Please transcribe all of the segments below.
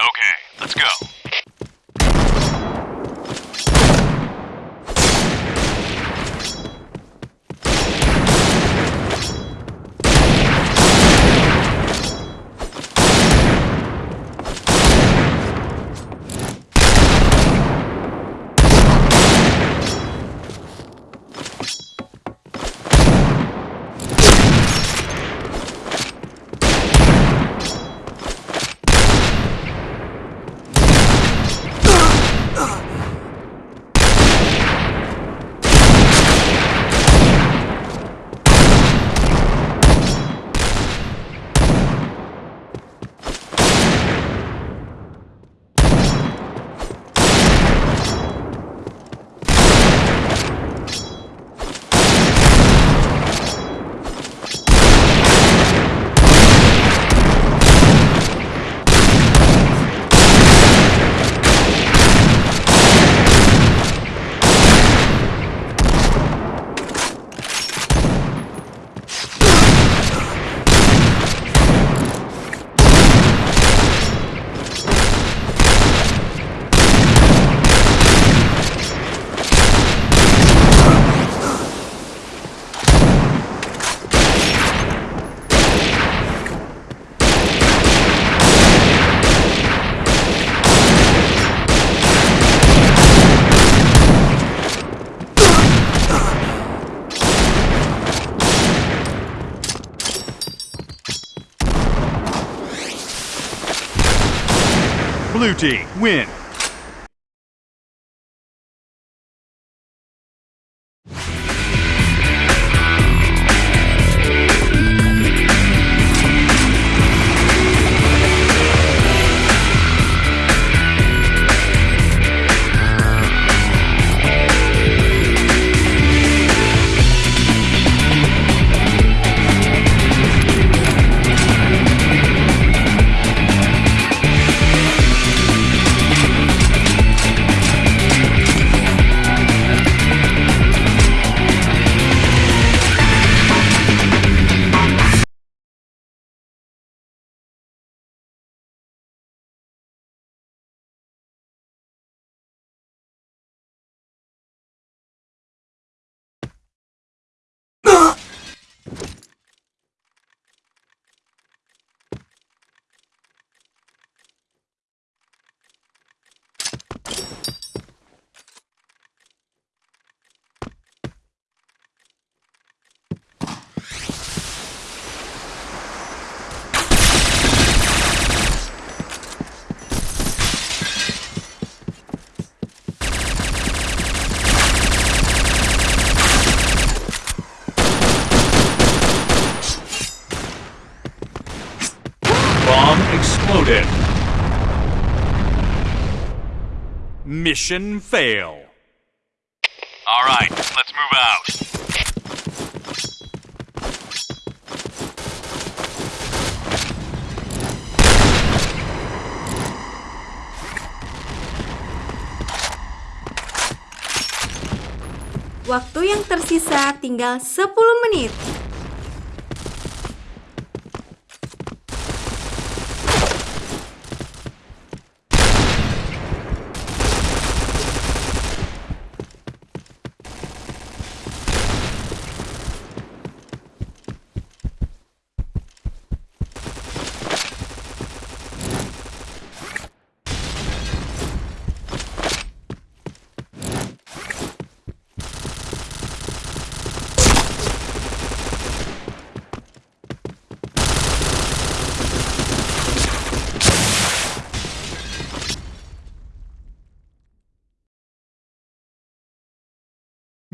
Okay, let's go. Blue team, win. you exploded. Mission fail. All right, let's move out. Waktu yang tersisa tinggal 10 menit.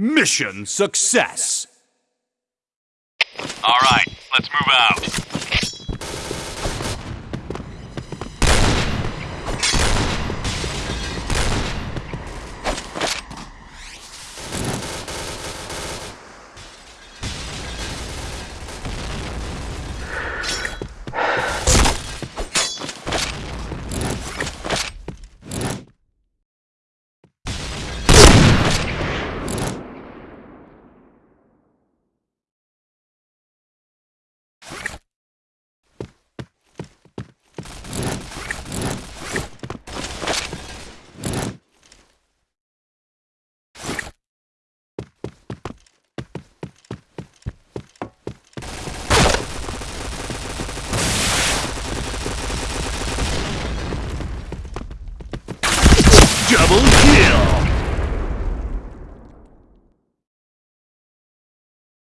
Mission success. All right, let's move out.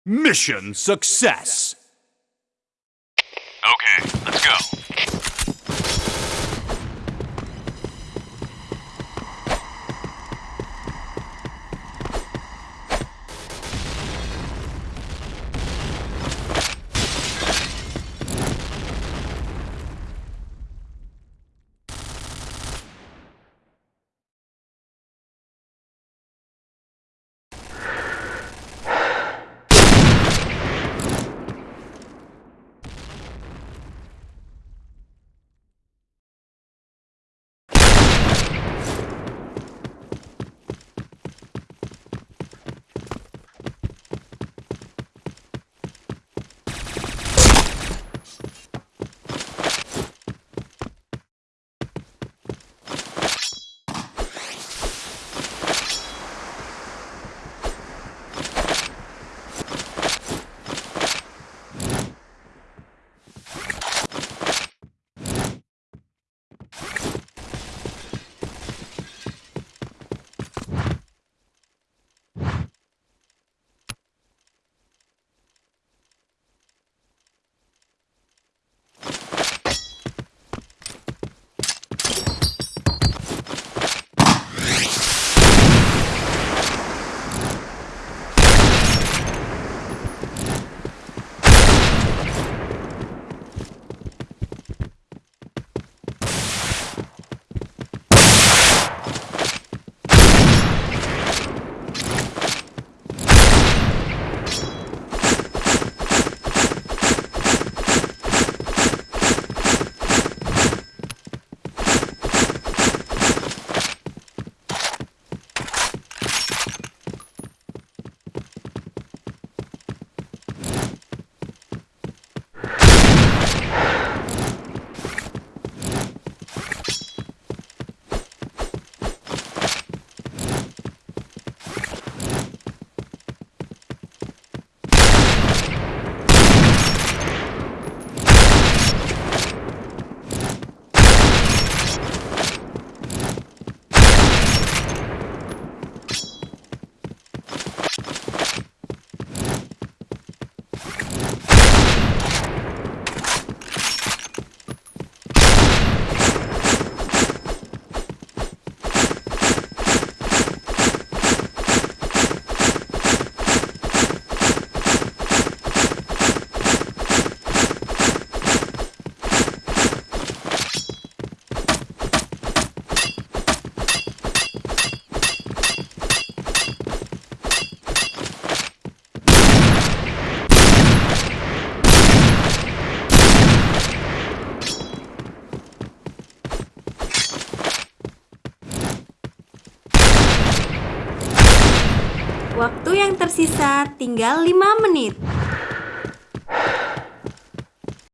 Mission success! Okay, let's go. Tersisa tinggal 5 menit.